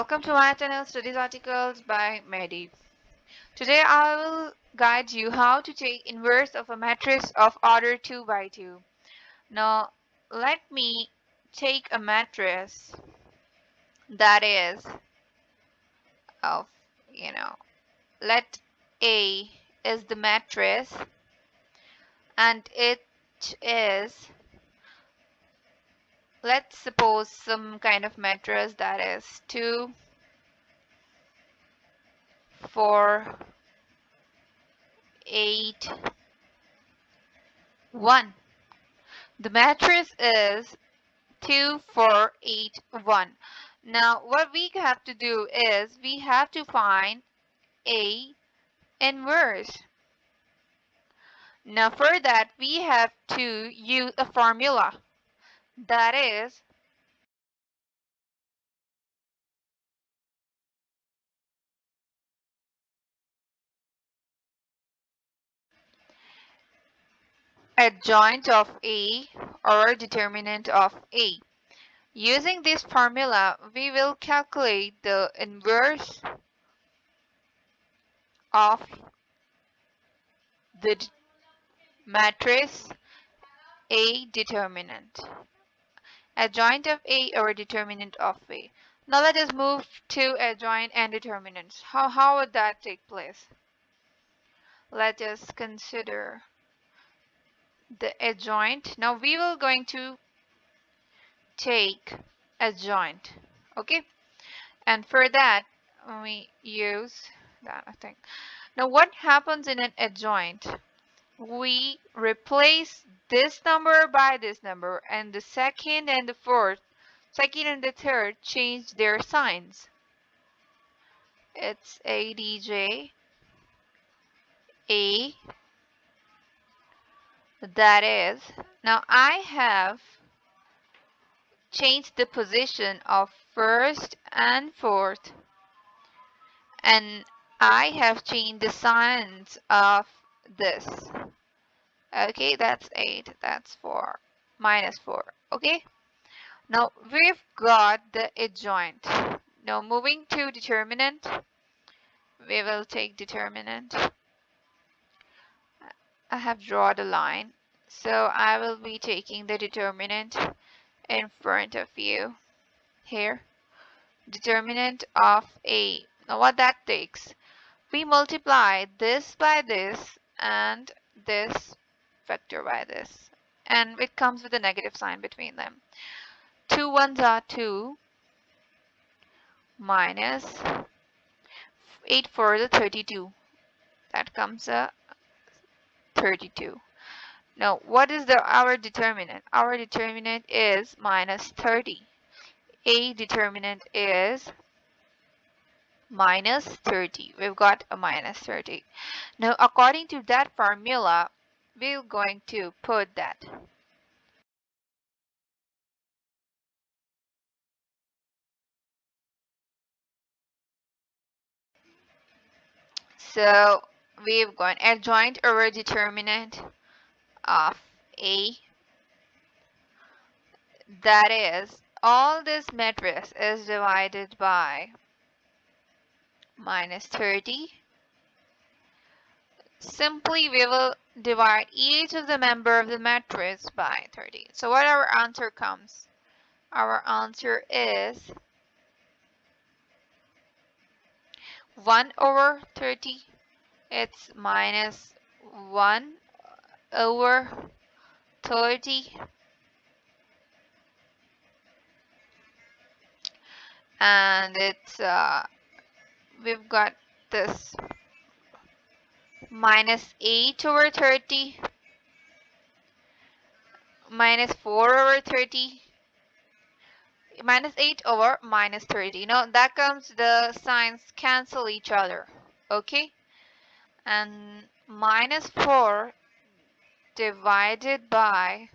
Welcome to my channel Studies Articles by Mehdi. Today I will guide you how to take inverse of a matrix of order 2 by 2. Now let me take a matrix that is of you know let A is the matrix and it is let's suppose some kind of matrix that is 2 4 8 1 the matrix is 2 4 8 1 now what we have to do is we have to find a inverse. Now for that we have to use a formula that is adjoint of A or determinant of A. Using this formula, we will calculate the inverse of the matrix A determinant adjoint of A or determinant of A. Now let us move to adjoint and determinants. How, how would that take place? Let us consider the adjoint. Now we will going to take adjoint. Okay. And for that we use that I think. Now what happens in an adjoint? we replace this number by this number and the second and the fourth second and the third change their signs. It's ADJ A. That is now I have changed the position of first and fourth and I have changed the signs of this okay that's 8 that's 4 minus 4 okay? Now we've got the adjoint now moving to determinant we will take determinant. I have drawn a line so I will be taking the determinant in front of you here. Determinant of A now what that takes? We multiply this by this and this vector by this. And it comes with a negative sign between them. Two ones are 2 minus 8 for the 32 that comes a 32 now what is the our determinant? Our determinant is minus 30 a determinant is minus 30. We've got a minus 30. Now, according to that formula, we're going to put that. So, we've got adjoint over determinant of A. That is, all this matrix is divided by minus 30. Simply we will divide each of the member of the matrix by 30. So what our answer comes? Our answer is 1 over 30. It's minus 1 over 30 and it's uh, we've got this minus 8 over 30 minus 4 over 30 minus 8 over minus 30 now that comes the signs cancel each other okay and minus 4 divided by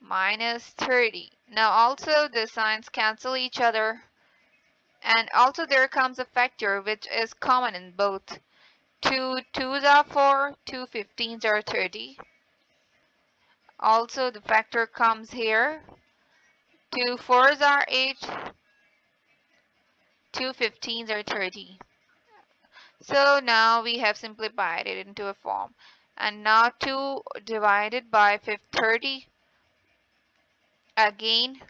minus 30 now also the signs cancel each other and also there comes a factor which is common in both. 2 2s are 4, 2 15s are 30. Also the factor comes here. 2 4s are 8. two 15s are 30 so now we have simplified it into a form and now 2 divided by 30 again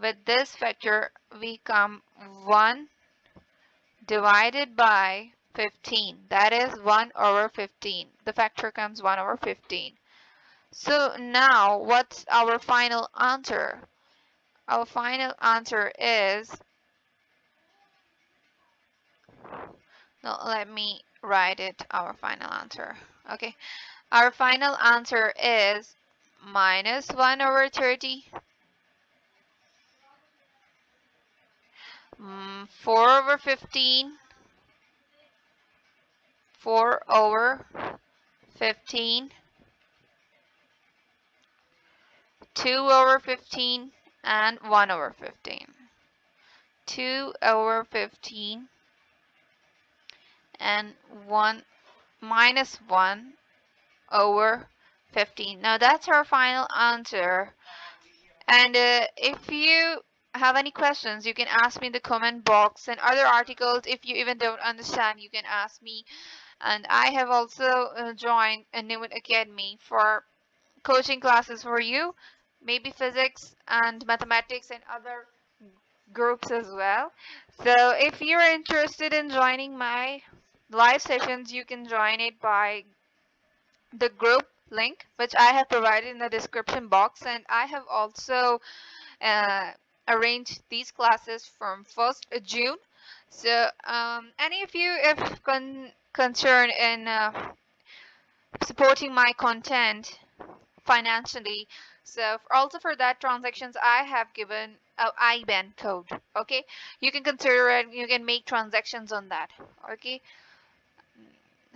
with this factor we come 1 divided by 15 that is 1 over 15 the factor comes 1 over 15 so now what's our final answer? Our final answer is no let me write it our final answer. Okay. Our final answer is minus 1 over 30 mm, 4 over 15 4 over 15 2 over 15 and 1 over 15 2 over 15 and 1 minus 1 over 15 now that's our final answer. And uh, if you have any questions you can ask me in the comment box and other articles. If you even don't understand you can ask me and I have also uh, joined a new academy for coaching classes for you maybe physics and mathematics and other groups as well. So if you're interested in joining my live sessions you can join it by the group link which I have provided in the description box. And I have also uh, arranged these classes from 1st June so um, any of you if con concerned in uh, supporting my content financially? So also for that transactions I have given a IBAN code okay? You can consider it you can make transactions on that okay?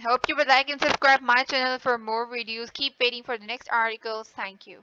Hope you would like and subscribe my channel for more videos. Keep waiting for the next articles. Thank you